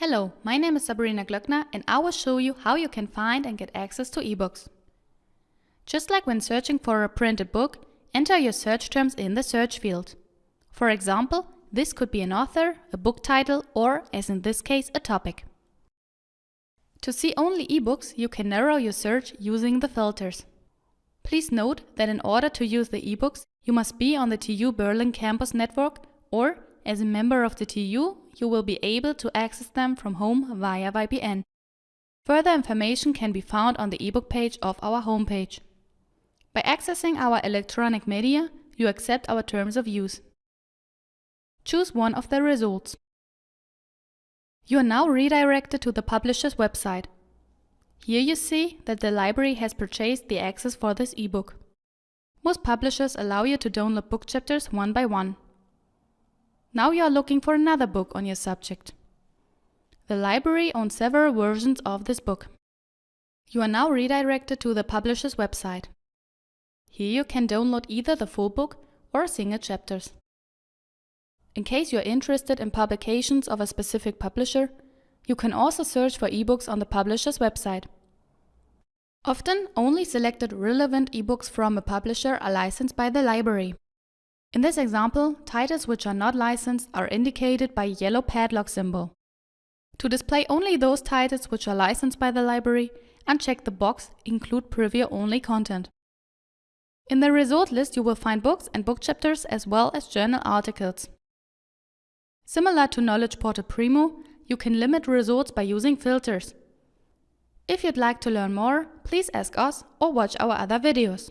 Hello, my name is Sabrina Glöckner and I will show you how you can find and get access to ebooks. Just like when searching for a printed book, enter your search terms in the search field. For example, this could be an author, a book title or, as in this case, a topic. To see only ebooks, you can narrow your search using the filters. Please note that in order to use the ebooks, you must be on the TU Berlin campus network or as a member of the TU, you will be able to access them from home via VPN. Further information can be found on the ebook page of our homepage. By accessing our electronic media, you accept our terms of use. Choose one of the results. You are now redirected to the publisher's website. Here you see that the library has purchased the access for this ebook. Most publishers allow you to download book chapters one by one. Now you are looking for another book on your subject. The library owns several versions of this book. You are now redirected to the publisher's website. Here you can download either the full book or single chapters. In case you are interested in publications of a specific publisher, you can also search for ebooks on the publisher's website. Often, only selected relevant ebooks from a publisher are licensed by the library. In this example, titles which are not licensed are indicated by a yellow padlock symbol. To display only those titles which are licensed by the library, uncheck the box Include Preview Only Content. In the result list you will find books and book chapters as well as journal articles. Similar to Knowledge Portal Primo, you can limit results by using filters. If you'd like to learn more, please ask us or watch our other videos.